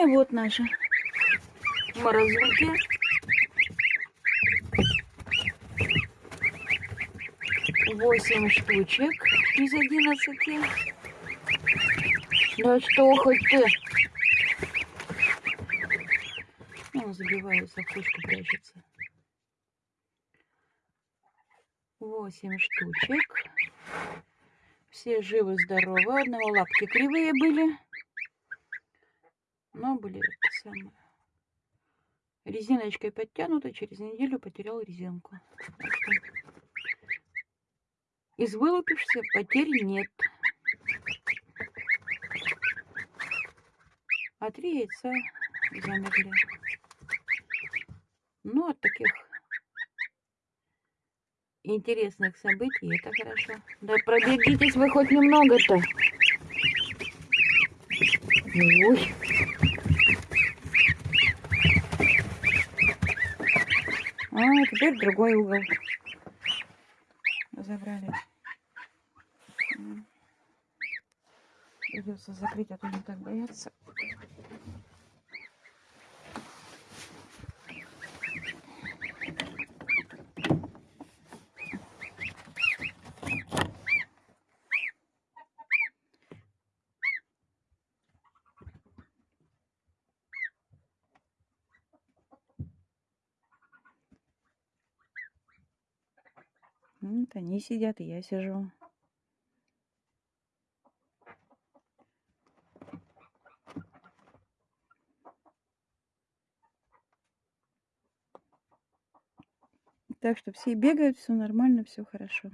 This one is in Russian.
И вот наши морозилки. Восемь штучек из одиннадцати. Да что хоть ты? Ну, забивается, в кучку прячется. Восемь штучек. Все живы-здоровы. Одного лапки кривые были. Но были самое. Резиночкой подтянута. Через неделю потерял резинку. Из вылупившихся потерь нет. А три яйца замерли. Ну, от таких интересных событий это хорошо. Да пробегитесь вы хоть немного-то. Ой. А, теперь другой угол. Забрали. Придется закрыть, а то не так боятся. Вот они сидят, и я сижу. Так что все бегают, все нормально, все хорошо.